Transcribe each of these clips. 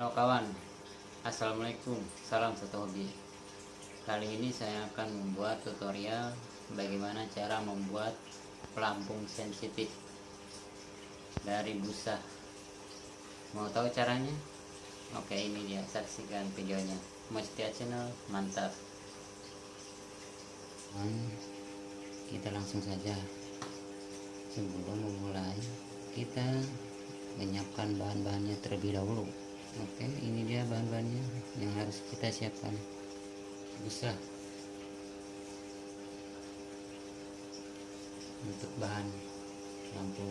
Halo kawan, Assalamualaikum, salam satu hobi. Kali ini saya akan membuat tutorial bagaimana cara membuat pelampung sensitif dari busa. Mau tahu caranya? Oke ini dia, saksikan videonya. Mau setia channel, mantap. Kita langsung saja. Sebelum memulai, kita menyiapkan bahan-bahannya terlebih dahulu oke ini dia bahan-bahannya yang harus kita siapkan. Bisa. Untuk bahan lampu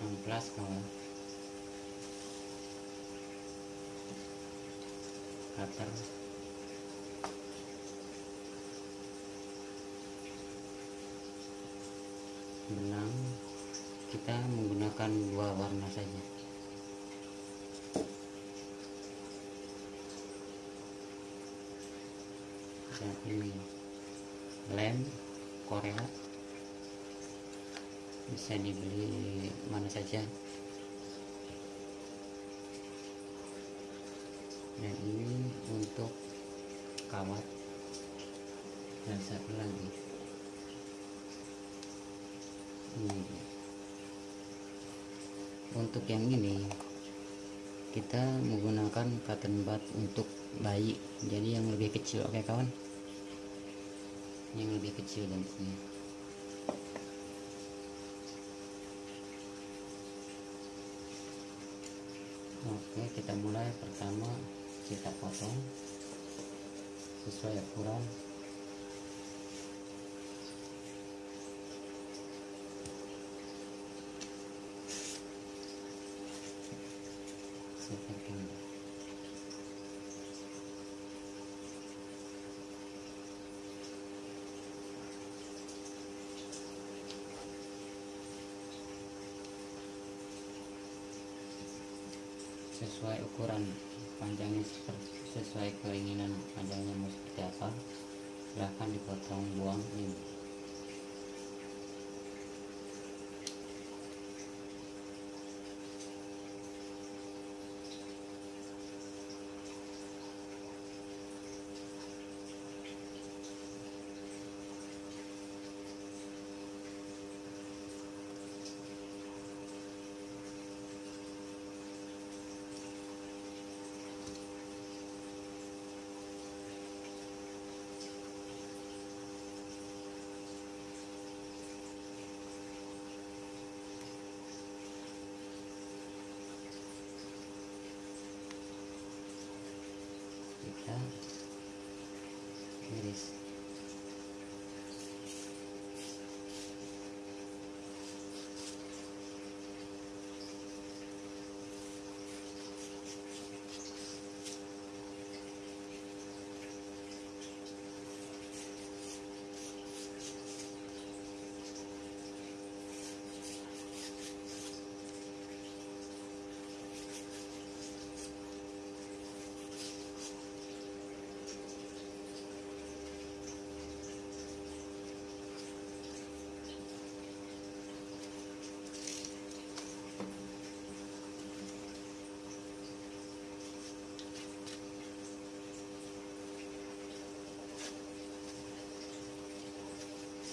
amplas kawan. Cutter. Benang. Kita menggunakan dua warna saja dan ini lem Korea bisa dibeli mana saja. Dan ini untuk kawat. Dan satu lagi. Ini untuk yang ini kita menggunakan cotton bud untuk bayi. Jadi yang lebih kecil. Oke kawan yang lebih kecil dan ini. Oke kita mulai. Pertama kita potong. Sesuai ukuran seperti ini sesuai ukuran. Panjangnya sesuai keinginan panjangnya mau seperti apa silahkan dipotong buang ini kita iris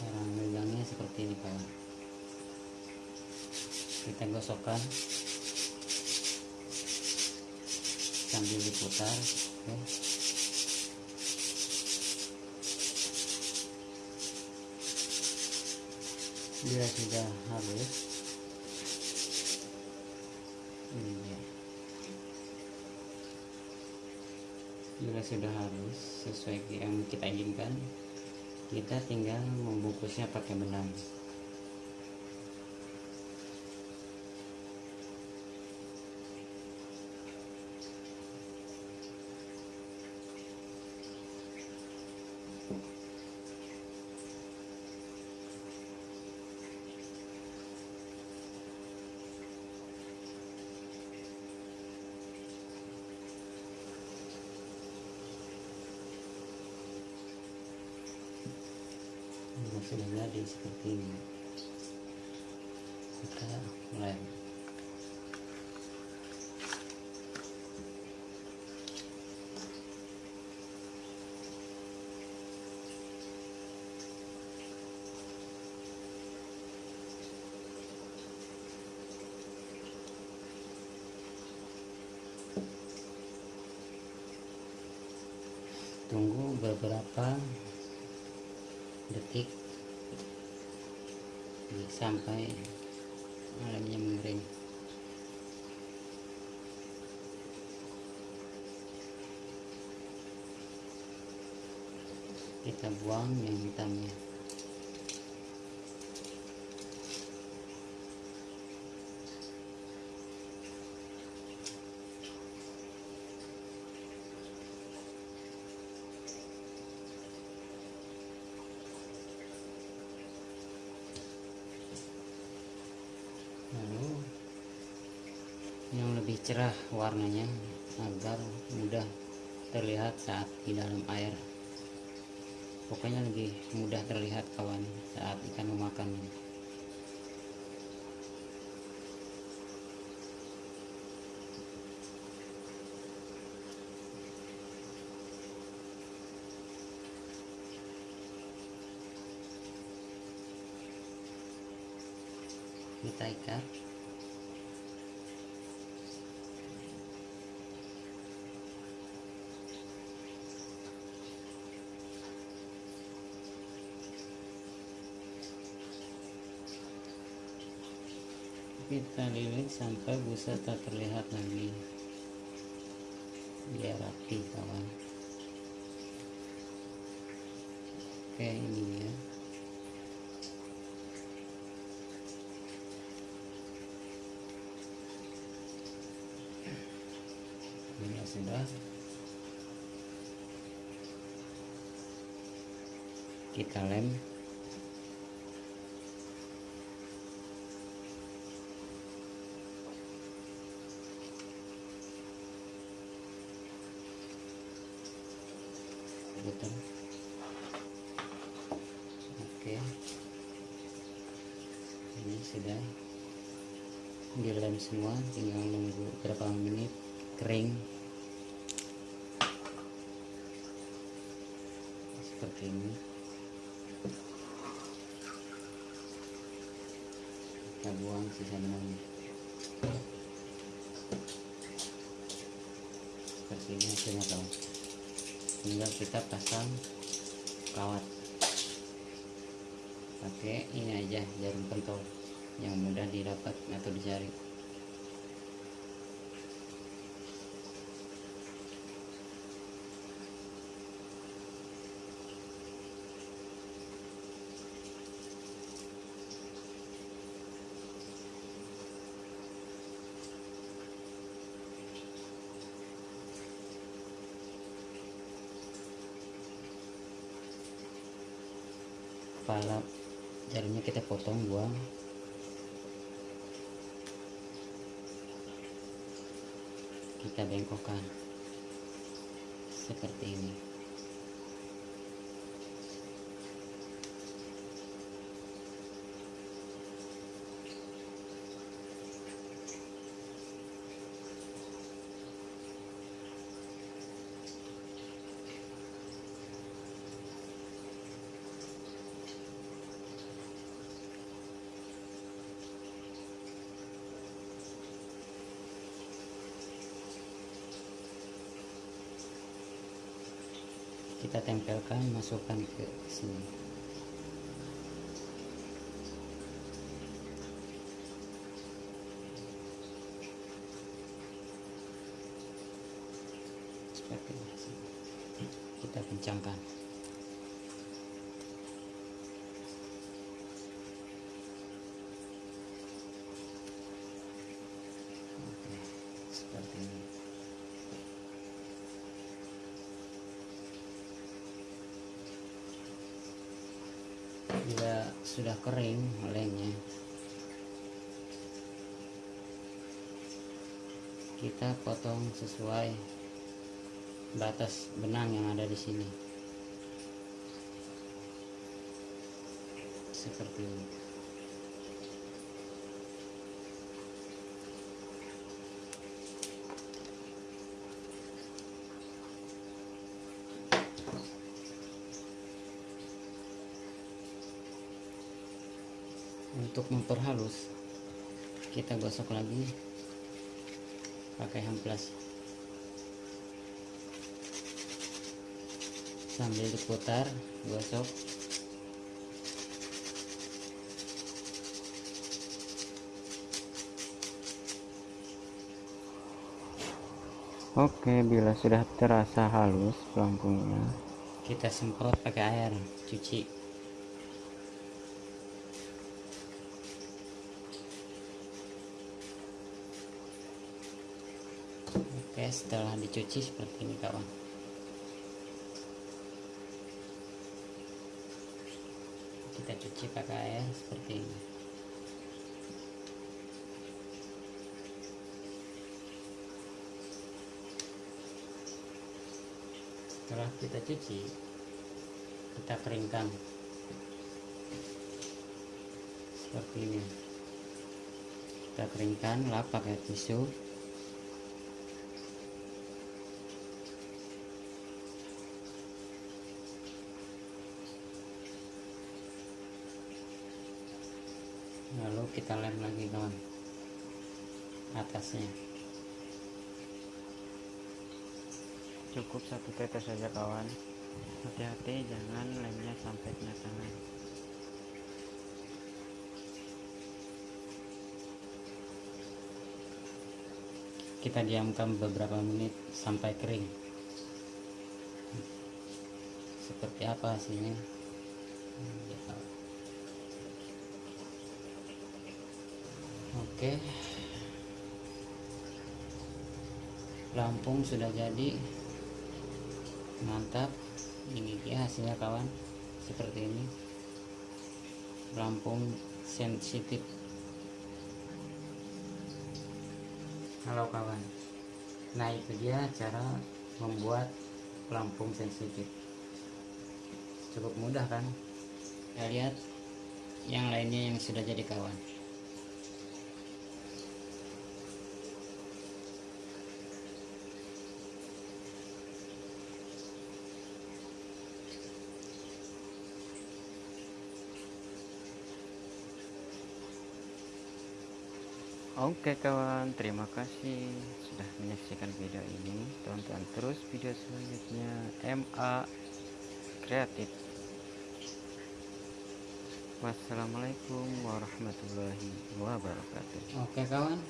cara megangnya seperti ini kawan kita gosokkan sambil diputar oke. bila sudah halus ini dia. Bila sudah halus sesuai yang kita inginkan. Kita tinggal membungkusnya pakai benang sudah jadi seperti ini. Kita mulai. Tunggu beberapa detik. Sampai alamnya mengering kita buang yang hitamnya lalu yang lebih cerah warnanya agar mudah terlihat saat di dalam air. Pokoknya lebih mudah terlihat kawan saat ikan memakannya kita ikat kita lilit sampai busa tak terlihat lagi. Biar rapi kawan. Oke ini dia. Ini sudah. Kita lem putar oke. Ini sudah dilem semua tinggal nunggu berapa menit kering. Seperti ini. Kita buang sisa benangnya seperti ini hasilnya kawan tinggal kita pasang kawat. Pakai ini aja jarum pentol yang mudah didapat atau dicari kepala. Jarumnya kita potong buang. Kita bengkokkan. Seperti ini kita tempelkan masukkan ke sini seperti ini kita kencangkan Oke, seperti ini bila sudah kering lemnya kita potong sesuai batas benang yang ada di sini. Seperti ini untuk memperhalus kita gosok lagi pakai hamplas sambil diputar gosok Oke, bila sudah terasa halus pelampungnya, kita semprot pakai air cuci. Oke, setelah dicuci seperti ini kawan. Kita cuci pakai air seperti ini. setelah kita cuci kita keringkan seperti ini kita keringkan lap pakai tisu lalu kita lem lagi kawan. Atasnya. Cukup satu tetes saja kawan. Hati-hati jangan lemnya sampai kena tangan. Kita diamkan beberapa menit sampai kering. Seperti apa hasilnya oke. Lampung sudah jadi. Mantap. Ini ya hasilnya kawan. Seperti ini. Lampung sensitif. Halo kawan. Nah itu dia cara membuat pelampung sensitif. Cukup mudah kan? Kita lihat yang lainnya yang sudah jadi kawan Oke kawan, terima kasih sudah menyaksikan video ini. Tonton terus video selanjutnya MA Kreatif. Wassalamualaikum warahmatullahi wabarakatuh. Oke kawan,